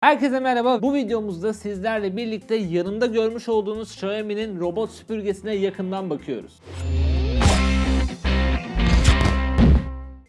Herkese merhaba. Bu videomuzda sizlerle birlikte yanımda görmüş olduğunuz Xiaomi'nin robot süpürgesine yakından bakıyoruz.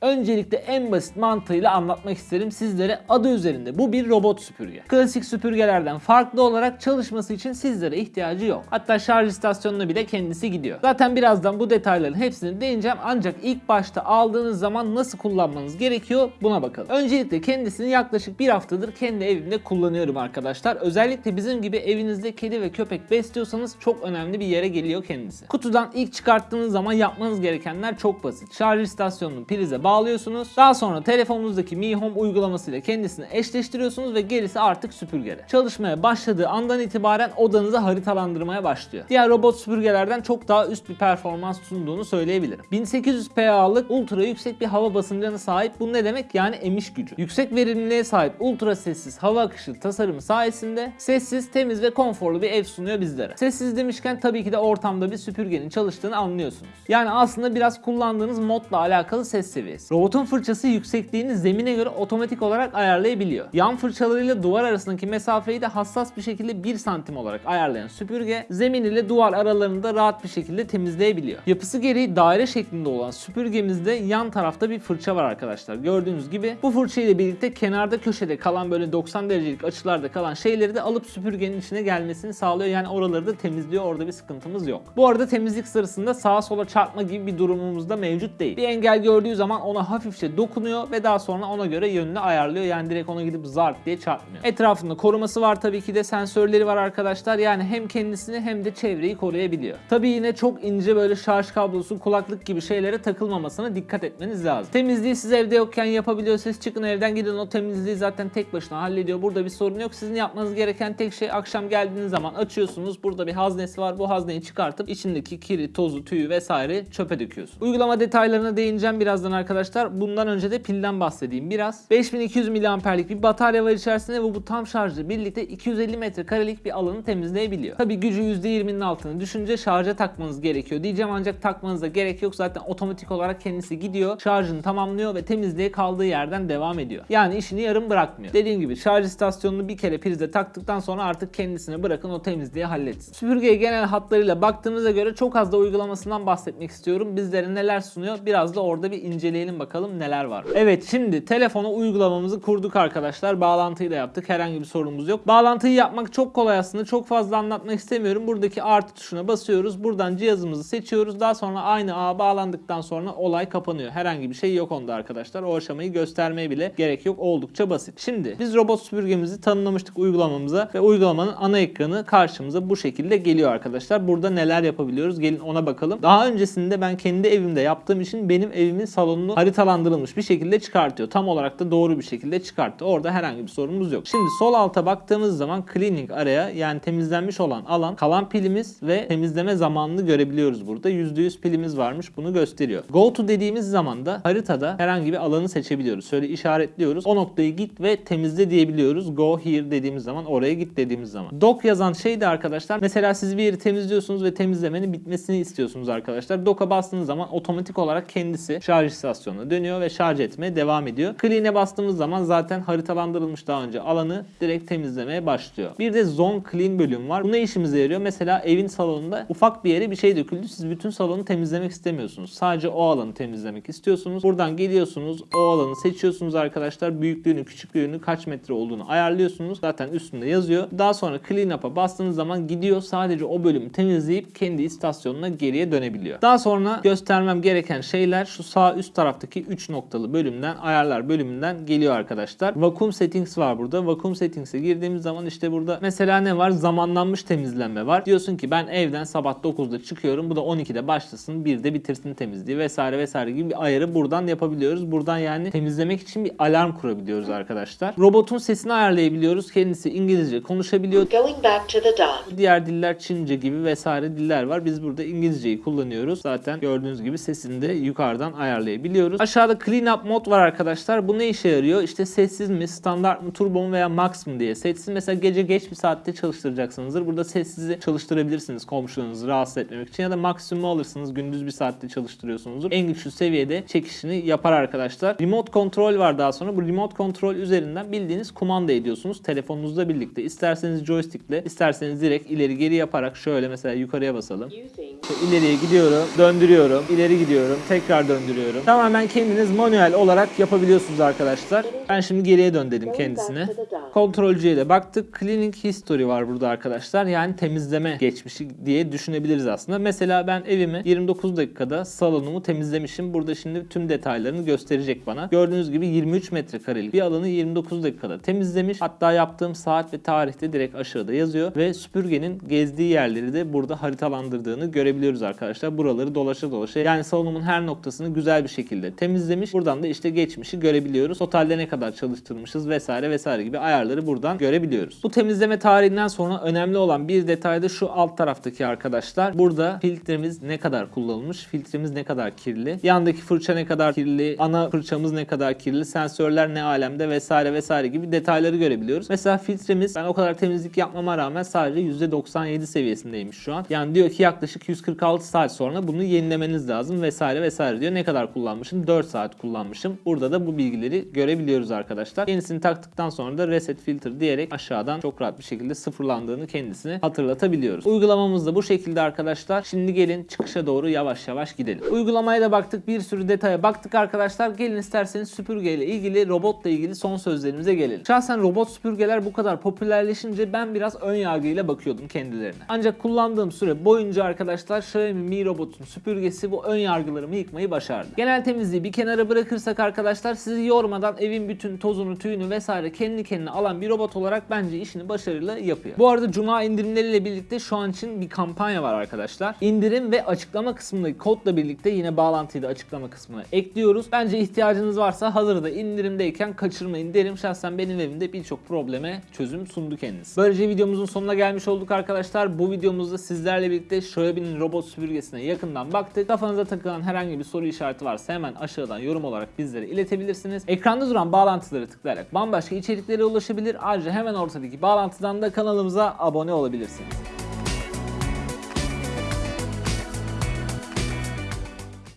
Öncelikle en basit mantığıyla anlatmak isterim sizlere adı üzerinde. Bu bir robot süpürge. Klasik süpürgelerden farklı olarak çalışması için sizlere ihtiyacı yok. Hatta şarj istasyonuna bile kendisi gidiyor. Zaten birazdan bu detayların hepsini değineceğim ancak ilk başta aldığınız zaman nasıl kullanmanız gerekiyor buna bakalım. Öncelikle kendisini yaklaşık bir haftadır kendi evimde kullanıyorum arkadaşlar. Özellikle bizim gibi evinizde kedi ve köpek besliyorsanız çok önemli bir yere geliyor kendisi. Kutudan ilk çıkarttığınız zaman yapmanız gerekenler çok basit. Şarj istasyonunu prize bağlıyorsunuz. Daha sonra telefonunuzdaki Mi Home uygulamasıyla kendisini eşleştiriyorsunuz ve gerisi artık süpürgede. Çalışmaya başladığı andan itibaren odanızı haritalandırmaya başlıyor. Diğer robot süpürgelerden çok daha üst bir performans sunduğunu söyleyebilirim. 1800 PA'lık ultra yüksek bir hava basıncına sahip. Bu ne demek? Yani emiş gücü. Yüksek verimliliğe sahip ultra sessiz hava akışı tasarımı sayesinde sessiz, temiz ve konforlu bir ev sunuyor bizlere. Sessiz demişken tabii ki de ortamda bir süpürgenin çalıştığını anlıyorsunuz. Yani aslında biraz kullandığınız modla alakalı ses seviyesi. Robotun fırçası yüksekliğini zemine göre otomatik olarak ayarlayabiliyor. Yan fırçalarıyla duvar arasındaki mesafeyi de hassas bir şekilde 1 santim olarak ayarlayan süpürge zemin ile duvar aralarını da rahat bir şekilde temizleyebiliyor. Yapısı gereği daire şeklinde olan süpürgemizde yan tarafta bir fırça var arkadaşlar. Gördüğünüz gibi bu fırça ile birlikte kenarda köşede kalan böyle 90 derecelik açılarda kalan şeyleri de alıp süpürgenin içine gelmesini sağlıyor. Yani oraları da temizliyor. Orada bir sıkıntımız yok. Bu arada temizlik sırasında sağa sola çarpma gibi bir durumumuz da mevcut değil. Bir engel gördüğü zaman ona hafifçe dokunuyor ve daha sonra ona göre yönünü ayarlıyor. Yani direkt ona gidip zart diye çarpmıyor. Etrafında koruması var tabii ki de sensörleri var arkadaşlar. Yani hem kendisini hem de çevreyi koruyabiliyor. Tabii yine çok ince böyle şarj kablosu, kulaklık gibi şeylere takılmamasına dikkat etmeniz lazım. Temizliği siz evde yokken yapabiliyorsanız çıkın evden gidin o temizliği zaten tek başına hallediyor. Burada bir sorun yok. Sizin yapmanız gereken tek şey akşam geldiğiniz zaman açıyorsunuz. Burada bir haznesi var. Bu hazneyi çıkartıp içindeki kiri, tozu, tüyü vesaire çöpe döküyorsunuz. Uygulama detaylarına değineceğim birazdan arkadaşlar. Bundan önce de pilden bahsedeyim biraz. 5200 miliamperlik bir batarya var içerisinde ve bu tam şarjla birlikte 250 metrekarelik bir alanı temizleyebiliyor. Tabi gücü %20'nin altını düşünce şarja takmanız gerekiyor diyeceğim ancak takmanıza gerek yok. Zaten otomatik olarak kendisi gidiyor, şarjını tamamlıyor ve temizliğe kaldığı yerden devam ediyor. Yani işini yarım bırakmıyor. Dediğim gibi şarj istasyonunu bir kere prize taktıktan sonra artık kendisine bırakın o temizliği halletsin. Süpürgeye genel hatlarıyla baktığımıza göre çok az da uygulamasından bahsetmek istiyorum. Bizlere neler sunuyor biraz da orada bir inceleyelim bakalım neler var. Evet şimdi telefona uygulamamızı kurduk arkadaşlar. Bağlantıyı da yaptık. Herhangi bir sorunumuz yok. Bağlantıyı yapmak çok kolay aslında. Çok fazla anlatmak istemiyorum. Buradaki artı tuşuna basıyoruz. Buradan cihazımızı seçiyoruz. Daha sonra aynı ağa bağlandıktan sonra olay kapanıyor. Herhangi bir şey yok onda arkadaşlar. O aşamayı göstermeye bile gerek yok. Oldukça basit. Şimdi biz robot süpürgemizi tanımlamıştık uygulamamıza ve uygulamanın ana ekranı karşımıza bu şekilde geliyor arkadaşlar. Burada neler yapabiliyoruz? Gelin ona bakalım. Daha öncesinde ben kendi evimde yaptığım için benim evimin salonunu haritalandırılmış bir şekilde çıkartıyor. Tam olarak da doğru bir şekilde çıkarttı. Orada herhangi bir sorunumuz yok. Şimdi sol alta baktığımız zaman cleaning araya yani temizlenmiş olan alan kalan pilimiz ve temizleme zamanını görebiliyoruz burada. %100 pilimiz varmış bunu gösteriyor. Go to dediğimiz zaman da haritada herhangi bir alanı seçebiliyoruz. Şöyle işaretliyoruz. O noktayı git ve temizle diyebiliyoruz. Go here dediğimiz zaman oraya git dediğimiz zaman. Dock yazan şey de arkadaşlar mesela siz bir yeri temizliyorsunuz ve temizlemenin bitmesini istiyorsunuz arkadaşlar. Dock'a bastığınız zaman otomatik olarak kendisi şarj istasyonuna dönüyor ve şarj etmeye devam ediyor. Clean'e bastığımız zaman zaten haritalandırılmış daha önce alanı direkt temizlemeye başlıyor. Bir de zone clean bölüm var. Bu ne işimize yarıyor? Mesela evin salonunda ufak bir yere bir şey döküldü. Siz bütün salonu temizlemek istemiyorsunuz. Sadece o alanı temizlemek istiyorsunuz. Buradan geliyorsunuz. O alanı seçiyorsunuz arkadaşlar. Büyüklüğünü, küçüklüğünü, kaç metre olduğunu ayarlıyorsunuz. Zaten üstünde yazıyor. Daha sonra clean up'a bastığınız zaman gidiyor. Sadece o bölümü temizleyip kendi istasyonuna geriye dönebiliyor. Daha sonra göstermem gereken şeyler şu sağ üst taraftaki 3 noktalı bölümden ayarlar bölümünden geliyor arkadaşlar. Vacuum settings var burada. Vacuum settings'e girdiğimiz zaman işte burada mesela ne var? Zamanlanmış temizlenme var. Diyorsun ki ben evden sabah 9'da çıkıyorum. Bu da 12'de başlasın. 1'de bitirsin temizliği vesaire vesaire gibi bir ayarı buradan yapabiliyoruz. Buradan yani temizlemek için bir alarm kurabiliyoruz arkadaşlar. Robotun sesini ayarlayabiliyoruz. Kendisi İngilizce konuşabiliyor. Going back to the dock. Diğer diller Çince gibi vesaire diller var. Biz burada İngilizceyi kullanıyoruz. Zaten gördüğünüz gibi sesini de yukarıdan ayarlayabiliyoruz. Görebiliyoruz. Aşağıda clean up mod var arkadaşlar. Bu ne işe yarıyor? İşte sessiz mi, standart mı, turbo mu veya max mı diye. Sessiz mesela gece geç bir saatte çalıştıracaksınızdır. Burada sessizi çalıştırabilirsiniz komşularınızı rahatsız etmemek için ya da maksimumu alırsınız gündüz bir saatte çalıştırıyorsunuzdur. En güçlü seviyede çekişini yapar arkadaşlar. Remote kontrol var daha sonra. Bu remote kontrol üzerinden bildiğiniz kumanda ediyorsunuz telefonunuzla birlikte. İsterseniz joystickle, isterseniz direkt ileri geri yaparak şöyle mesela yukarıya basalım. İşte ileriye gidiyorum, döndürüyorum, ileri gidiyorum, tekrar döndürüyorum. Tamamen kendiniz manuel olarak yapabiliyorsunuz arkadaşlar. Ben şimdi geriye dön dedim kendisine. Kontrolcüye de baktık. Cleaning history var burada arkadaşlar. Yani temizleme geçmişi diye düşünebiliriz aslında. Mesela ben evimi 29 dakikada salonumu temizlemişim. Burada şimdi tüm detaylarını gösterecek bana. Gördüğünüz gibi 23 metrekarelik bir alanı 29 dakikada temizlemiş. Hatta yaptığım saat ve tarihte direkt aşağıda yazıyor ve süpürgenin gezdiği yerleri de burada haritalandırdığını görebiliyoruz arkadaşlar. Buraları dolaşa dolaşa yani salonumun her noktasını güzel bir şekilde temizlemiş. Buradan da işte geçmişi görebiliyoruz. Totalde ne kadar çalıştırmışız vesaire vesaire gibi ayarları buradan görebiliyoruz. Bu temizleme tarihinden sonra önemli olan bir detay da şu alt taraftaki arkadaşlar. Burada filtremiz ne kadar kullanılmış, filtremiz ne kadar kirli, yandaki fırça ne kadar kirli, ana fırçamız ne kadar kirli, sensörler ne alemde vesaire vesaire gibi detayları görebiliyoruz. Mesela filtremiz ben o kadar temizlik yapmama rağmen sadece %97 seviyesindeymiş şu an. Yani diyor ki yaklaşık 146 saat sonra bunu yenilemeniz lazım vesaire vesaire diyor. Ne kadar kullanmışım? 4 saat kullanmışım. Burada da bu bilgileri görebiliyoruz arkadaşlar. Yenisini taktıktan sonra da reset filter diyerek aşağıdan çok rahat bir şekilde sıfırlandığını kendisine hatırlatabiliyoruz. Uygulamamız da bu şekilde arkadaşlar. Şimdi gelin çıkışa doğru yavaş yavaş gidelim. Uygulamaya da baktık. Bir sürü detaya baktık arkadaşlar. Gelin isterseniz süpürgeyle ilgili, robotla ilgili son sözlerimize gelelim. Şahsen robot süpürgeler bu kadar popülerleşince ben biraz ön yargıyla bakıyordum kendilerine. Ancak kullandığım süre boyunca arkadaşlar Xiaomi Mi Robot'un süpürgesi bu ön yargılarımı yıkmayı başardı. Genel temizliği bir kenara bırakırsak arkadaşlar sizi yormadan evin bütün tozunu, tüyünü vesaire kendi kendine alan bir robot olarak bence işini başarıyla yapıyor. Bu arada Cuma indirimleriyle birlikte şu an için bir kampanya var arkadaşlar. İndirim ve açıklama kısmındaki kodla birlikte yine bağlantıyı da açıklama kısmına ekliyoruz. Bence ihtiyacınız varsa hazırda indirimdeyken kaçırmayın derim. Şahsen benim evimde birçok probleme çözüm sundu kendisi. Böylece videomuzun sonuna gelmiş olduk arkadaşlar. Bu videomuzda sizlerle birlikte Xiaomi'nin robot süpürgesine yakından baktık. Kafanıza takılan herhangi bir soru işareti varsa hemen aşağıdan yorum olarak bizlere iletebilirsiniz. Ekranda duran bağlantıları tıklayarak bambaşka içeriklere ulaşabilir. Ayrıca hemen ortadaki bağlantıdan da kanalımıza abone olabilirsiniz.